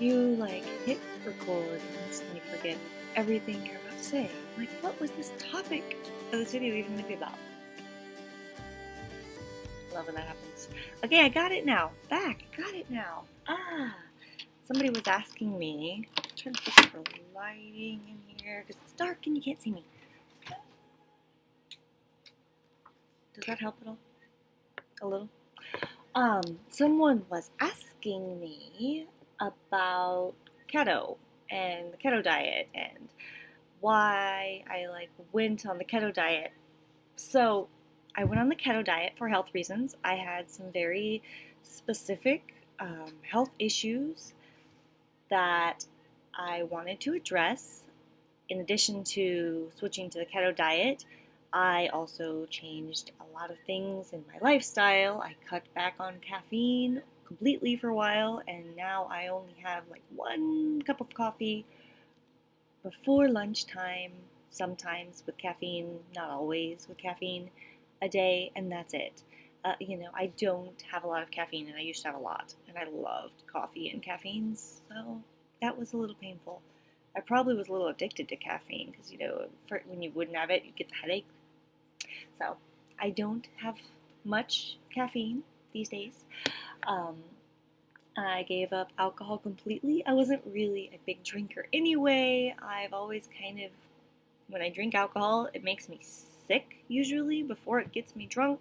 you like hit record and just forget everything you're about to say. Like, what was this topic of this video even gonna be about? Love when that happens. Okay, I got it now. Back, got it now. Ah, somebody was asking me. I'm trying to fix the lighting in here because it's dark and you can't see me. Does that help at all? A little. Um, someone was asking me about keto and the keto diet and why I like went on the keto diet. So I went on the keto diet for health reasons. I had some very specific um, health issues that I wanted to address. In addition to switching to the keto diet, I also changed a lot of things in my lifestyle. I cut back on caffeine completely for a while, and now I only have like one cup of coffee before lunchtime, sometimes with caffeine, not always with caffeine, a day, and that's it. Uh, you know, I don't have a lot of caffeine, and I used to have a lot, and I loved coffee and caffeine, so that was a little painful. I probably was a little addicted to caffeine because, you know, for, when you wouldn't have it, you get the headache. So I don't have much caffeine these days. Um, I gave up alcohol completely. I wasn't really a big drinker anyway. I've always kind of, when I drink alcohol, it makes me sick usually before it gets me drunk.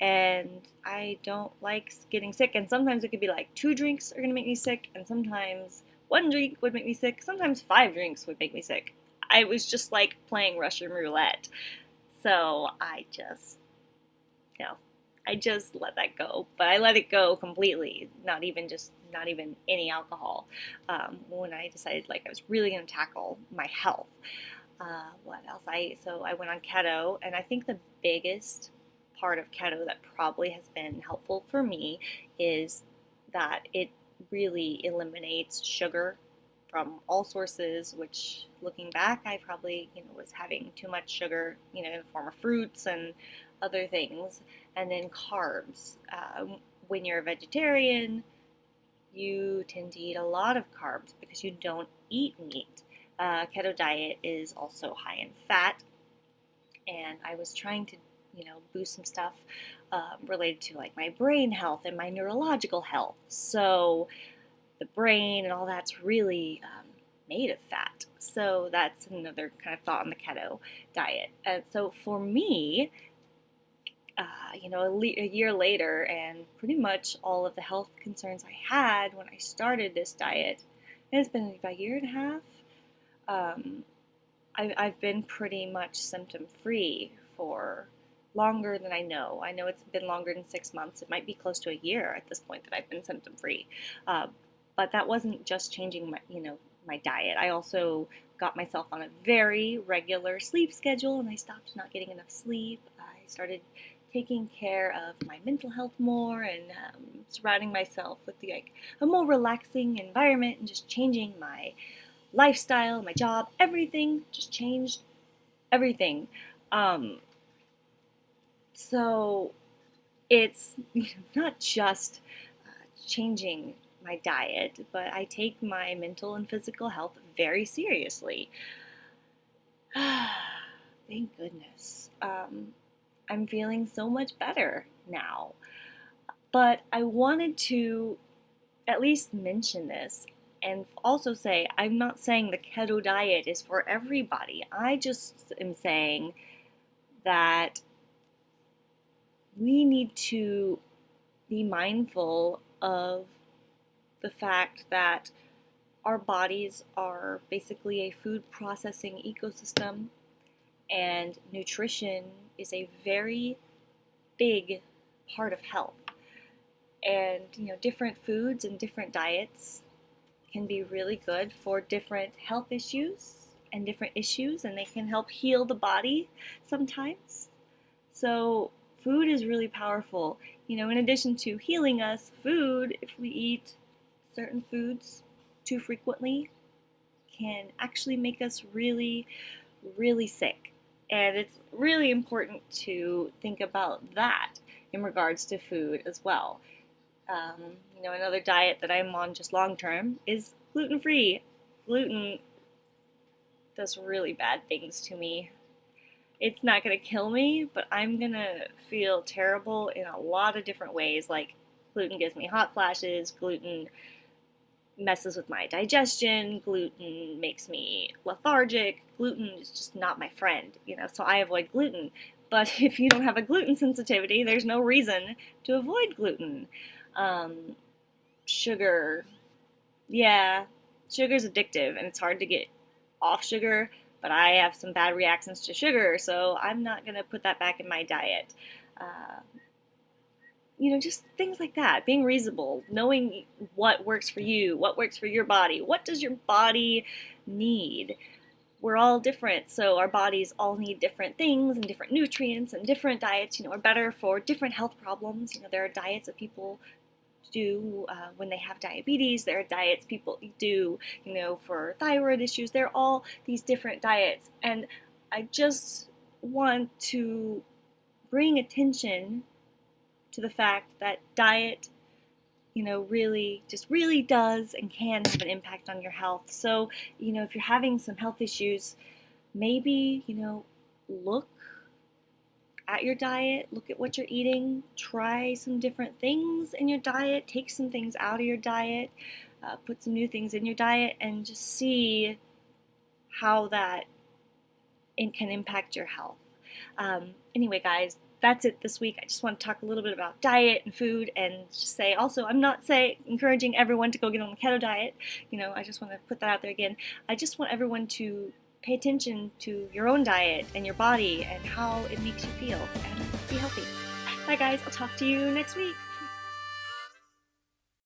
And I don't like getting sick. And sometimes it could be like two drinks are going to make me sick, and sometimes one drink would make me sick. Sometimes five drinks would make me sick. I was just like playing Russian roulette. So I just, you know, I just let that go. But I let it go completely, not even just, not even any alcohol. Um, when I decided like I was really going to tackle my health. Uh, what else? I so I went on keto, and I think the biggest part of keto that probably has been helpful for me is that it really eliminates sugar from all sources, which looking back, I probably, you know, was having too much sugar, you know, in the form of fruits and other things. And then carbs. Uh, when you're a vegetarian, you tend to eat a lot of carbs because you don't eat meat. Uh, keto diet is also high in fat, and I was trying to, you know, boost some stuff um, related to like my brain health and my neurological health. So the brain and all that's really um, made of fat. So that's another kind of thought on the keto diet. And so for me, uh, you know, a, le- a, year later, and pretty much all of the health concerns I had when I started this diet, it's been about a year and a half. Um, I, I've been pretty much symptom free for longer than I know. I know it's been longer than six months. It might be close to a year at this point that I've been symptom free. Uh, but that wasn't just changing my, you know, my diet. I also got myself on a very regular sleep schedule and I stopped not getting enough sleep. I started taking care of my mental health more and um, surrounding myself with the, like a more relaxing environment and just changing my lifestyle, my job, everything just changed everything. Um, so it's not just uh, changing my diet, but I take my mental and physical health very seriously. Thank goodness. Um, I'm feeling so much better now. But I wanted to at least mention this and also say I'm not saying the keto diet is for everybody. I just am saying that we need to be mindful of the fact that our bodies are basically a food processing ecosystem and nutrition is a very big part of health. And you know, different foods and different diets can be really good for different health issues and different issues and they can help heal the body sometimes. So food is really powerful. You know, in addition to healing us, food, if we eat certain foods too frequently can actually make us really, really sick. And it's really important to think about that in regards to food as well. Um, you know, another diet that I'm on just long term is gluten free. Gluten does really bad things to me. It's not going to kill me, but I'm going to feel terrible in a lot of different ways. Like, gluten gives me hot flashes, gluten messes with my digestion, gluten makes me lethargic, gluten is just not my friend, you know, so I avoid gluten. But if you don't have a gluten sensitivity, there's no reason to avoid gluten. Um, sugar, yeah, sugar's addictive and it's hard to get off sugar, but I have some bad reactions to sugar, so I'm not going to put that back in my diet. Uh, you know, just things like that. Being reasonable, knowing what works for you, what works for your body, what does your body need. We're all different, so our bodies all need different things and different nutrients and different diets, you know, are better for different health problems. You know, there are diets that people do uh, when they have diabetes. There are diets people do, you know, for thyroid issues. There are all these different diets. And I just want to bring attention to the fact that diet, you know, really just really does and can have an impact on your health. So, you know, if you're having some health issues, maybe, you know, look at your diet, look at what you're eating, try some different things in your diet, take some things out of your diet, uh, put some new things in your diet, and just see how that can impact your health. Um, anyway, guys, that's it this week. I just want to talk a little bit about diet and food and just say also I'm not say encouraging everyone to go get on the keto diet. You know, I just want to put that out there again. I just want everyone to pay attention to your own diet and your body and how it makes you feel and be healthy. Bye guys, I'll talk to you next week.